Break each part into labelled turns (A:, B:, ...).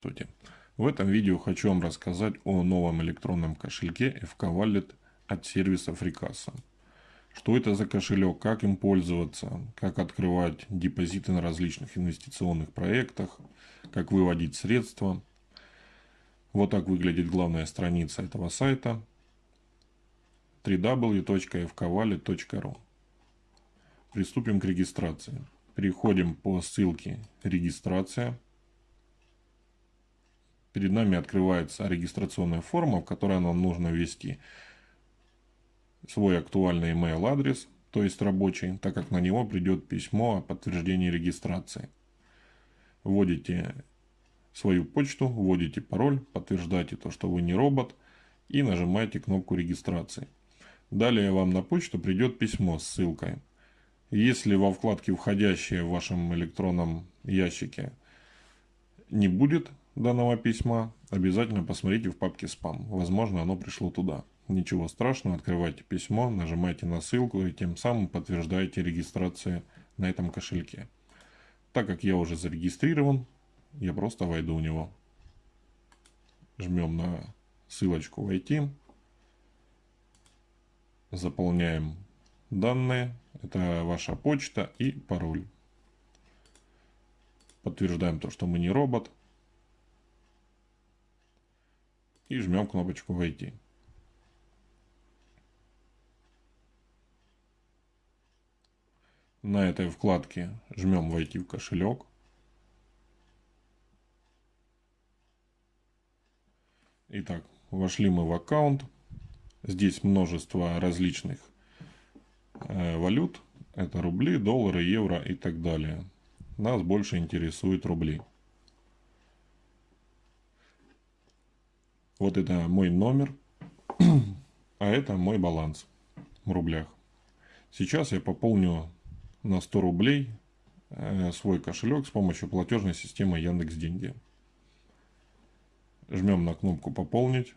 A: Здравствуйте! В этом видео хочу вам рассказать о новом электронном кошельке FK Wallet от сервиса FreeCassa. Что это за кошелек, как им пользоваться, как открывать депозиты на различных инвестиционных проектах, как выводить средства. Вот так выглядит главная страница этого сайта www.fkwallet.ru Приступим к регистрации. Переходим по ссылке «Регистрация» перед нами открывается регистрационная форма, в которой нам нужно ввести свой актуальный email адрес, то есть рабочий, так как на него придет письмо о подтверждении регистрации. Вводите свою почту, вводите пароль, подтверждаете то, что вы не робот и нажимаете кнопку регистрации. Далее вам на почту придет письмо с ссылкой. Если во вкладке «Входящие» в вашем электронном ящике не будет данного письма, обязательно посмотрите в папке спам. Возможно, оно пришло туда. Ничего страшного, открывайте письмо, нажимайте на ссылку и тем самым подтверждаете регистрацию на этом кошельке. Так как я уже зарегистрирован, я просто войду в него. Жмем на ссылочку «Войти». Заполняем данные. Это ваша почта и пароль. Подтверждаем то, что мы не робот. И жмем кнопочку «Войти». На этой вкладке жмем «Войти в кошелек». Итак, вошли мы в аккаунт. Здесь множество различных э, валют. Это рубли, доллары, евро и так далее. Нас больше интересуют рубли. Вот это мой номер, а это мой баланс в рублях. Сейчас я пополню на 100 рублей э, свой кошелек с помощью платежной системы Яндекс Деньги. Жмем на кнопку «Пополнить».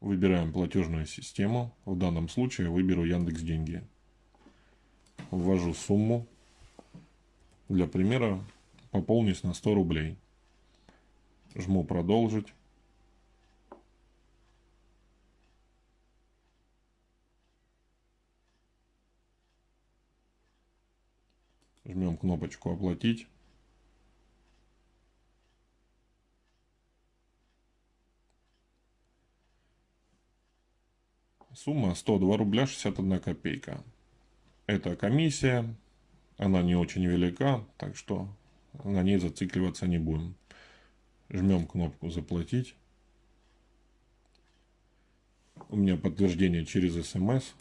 A: Выбираем платежную систему. В данном случае выберу Яндекс Деньги. Ввожу сумму для примера пополнить на 100 рублей. Жму продолжить. Жмем кнопочку оплатить. Сумма 102 рубля 61 копейка. Это комиссия, она не очень велика, так что на ней зацикливаться не будем. Жмем кнопку «Заплатить». У меня подтверждение через смс.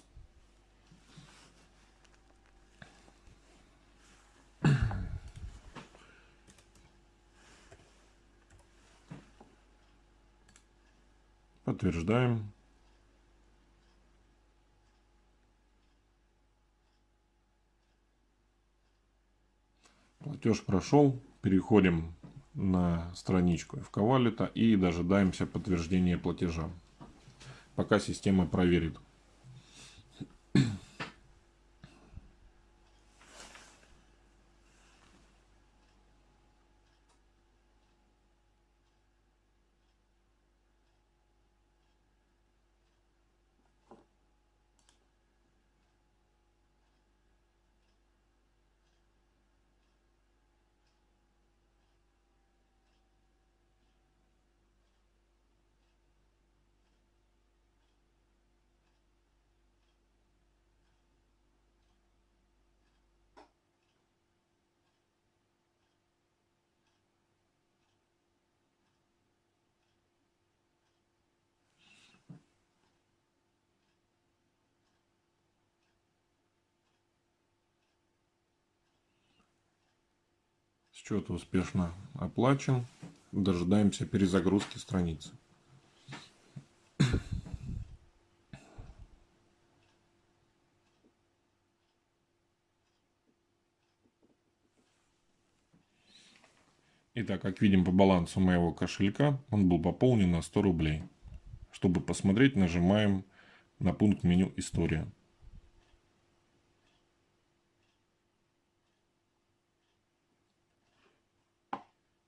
A: Подтверждаем. Платеж прошел. Переходим на страничку FK и дожидаемся подтверждения платежа. Пока система проверит. Счет успешно оплачен. Дожидаемся перезагрузки страницы. Итак, как видим по балансу моего кошелька, он был пополнен на 100 рублей. Чтобы посмотреть, нажимаем на пункт меню «История».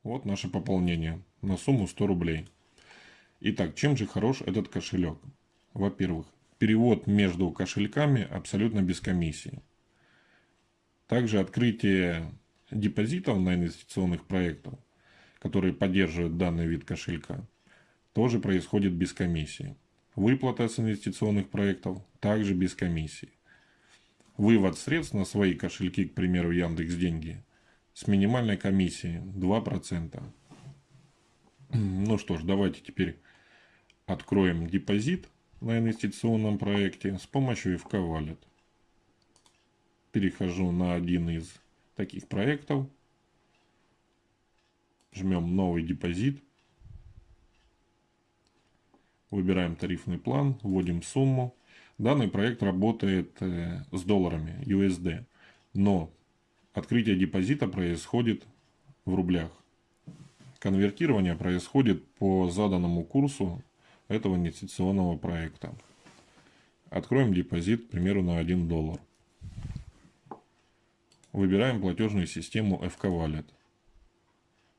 A: Вот наше пополнение на сумму 100 рублей. Итак, чем же хорош этот кошелек? Во-первых, перевод между кошельками абсолютно без комиссии. Также открытие депозитов на инвестиционных проектах, которые поддерживают данный вид кошелька, тоже происходит без комиссии. Выплата с инвестиционных проектов также без комиссии. Вывод средств на свои кошельки, к примеру, Яндекс Деньги, с минимальной комиссией 2%. Ну что ж, давайте теперь откроем депозит на инвестиционном проекте с помощью FK Wallet. Перехожу на один из таких проектов. Жмем новый депозит. Выбираем тарифный план, вводим сумму. Данный проект работает э, с долларами USD, но открытие депозита происходит в рублях. Конвертирование происходит по заданному курсу этого инвестиционного проекта. Откроем депозит, к примеру, на 1 доллар. Выбираем платежную систему FK Wallet.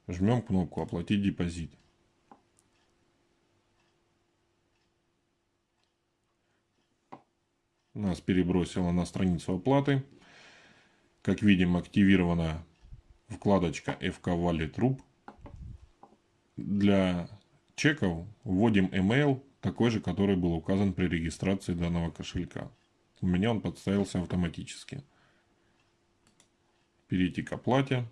A: Жмем кнопку «Оплатить депозит». Нас перебросило на страницу оплаты. Как видим, активирована вкладочка FK Wallet RUB. Для чеков вводим email, такой же, который был указан при регистрации данного кошелька. У меня он подставился автоматически. Перейти к оплате.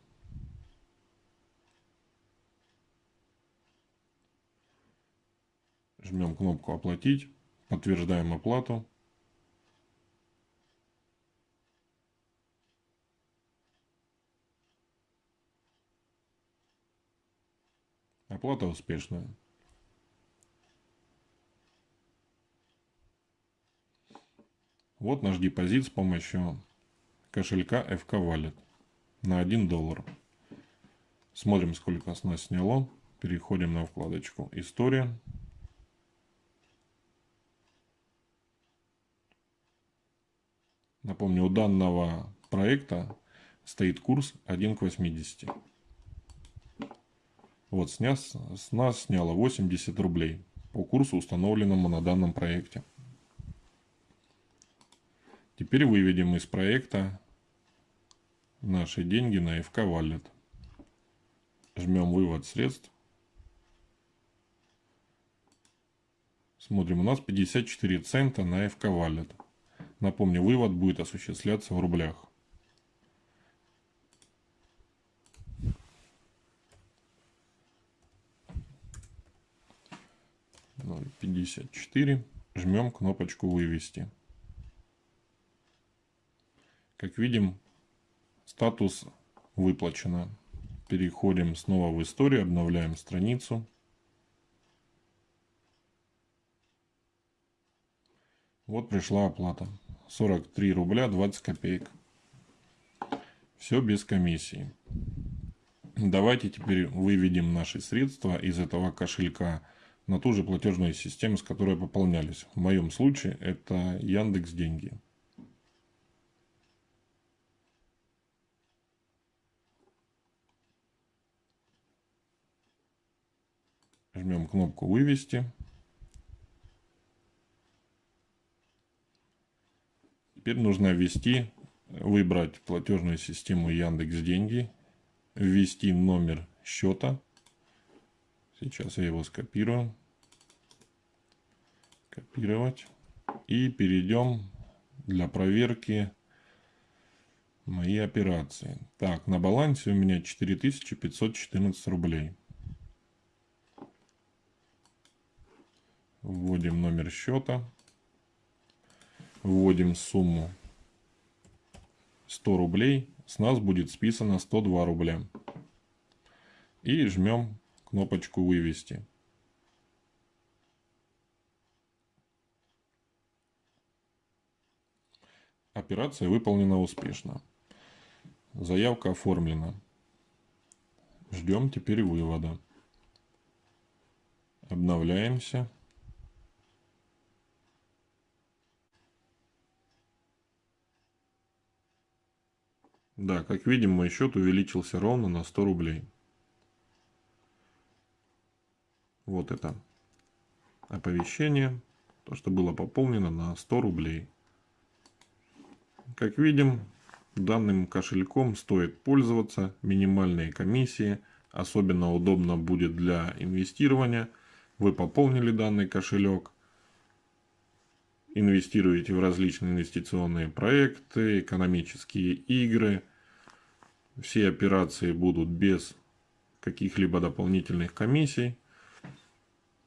A: Жмем кнопку «Оплатить», подтверждаем оплату. Оплата успешная. Вот наш депозит с помощью кошелька FK Wallet на 1 доллар. Смотрим, сколько с нас сняло. Переходим на вкладочку «История». Напомню, у данного проекта стоит курс 1 к 80. Вот, сня, с нас сняло 80 рублей по курсу, установленному на данном проекте. Теперь выведем из проекта наши деньги на FK Wallet. Жмем вывод средств. Смотрим, у нас 54 цента на FK Wallet. Напомню, вывод будет осуществляться в рублях. 0.54. Жмем кнопочку «Вывести». Как видим, статус выплачено. Переходим снова в историю, обновляем страницу. Вот пришла оплата. 43 рубля 20 копеек. Все без комиссии. Давайте теперь выведем наши средства из этого кошелька на ту же платежную систему, с которой пополнялись. В моем случае это Яндекс Деньги. Жмем кнопку «Вывести». Теперь нужно ввести, выбрать платежную систему Яндекс Деньги, ввести номер счета. Сейчас я его скопирую. Копировать. И перейдем для проверки мои операции. Так, на балансе у меня 4514 рублей. Вводим номер счета. Вводим сумму 100 рублей. С нас будет списано 102 рубля. И жмем кнопочку «Вывести». Операция выполнена успешно. Заявка оформлена. Ждем теперь вывода. Обновляемся. Да, как видим, мой счет увеличился ровно на 100 рублей. вот это оповещение, то, что было пополнено на 100 рублей. Как видим, данным кошельком стоит пользоваться, минимальные комиссии, особенно удобно будет для инвестирования. Вы пополнили данный кошелек, инвестируете в различные инвестиционные проекты, экономические игры. Все операции будут без каких-либо дополнительных комиссий.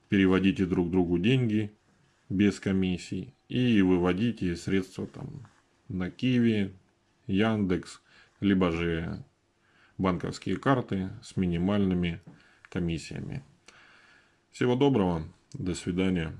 A: Переводите друг другу деньги без комиссий и выводите средства там на Киви, Яндекс, либо же банковские карты с минимальными комиссиями. Всего доброго, до свидания.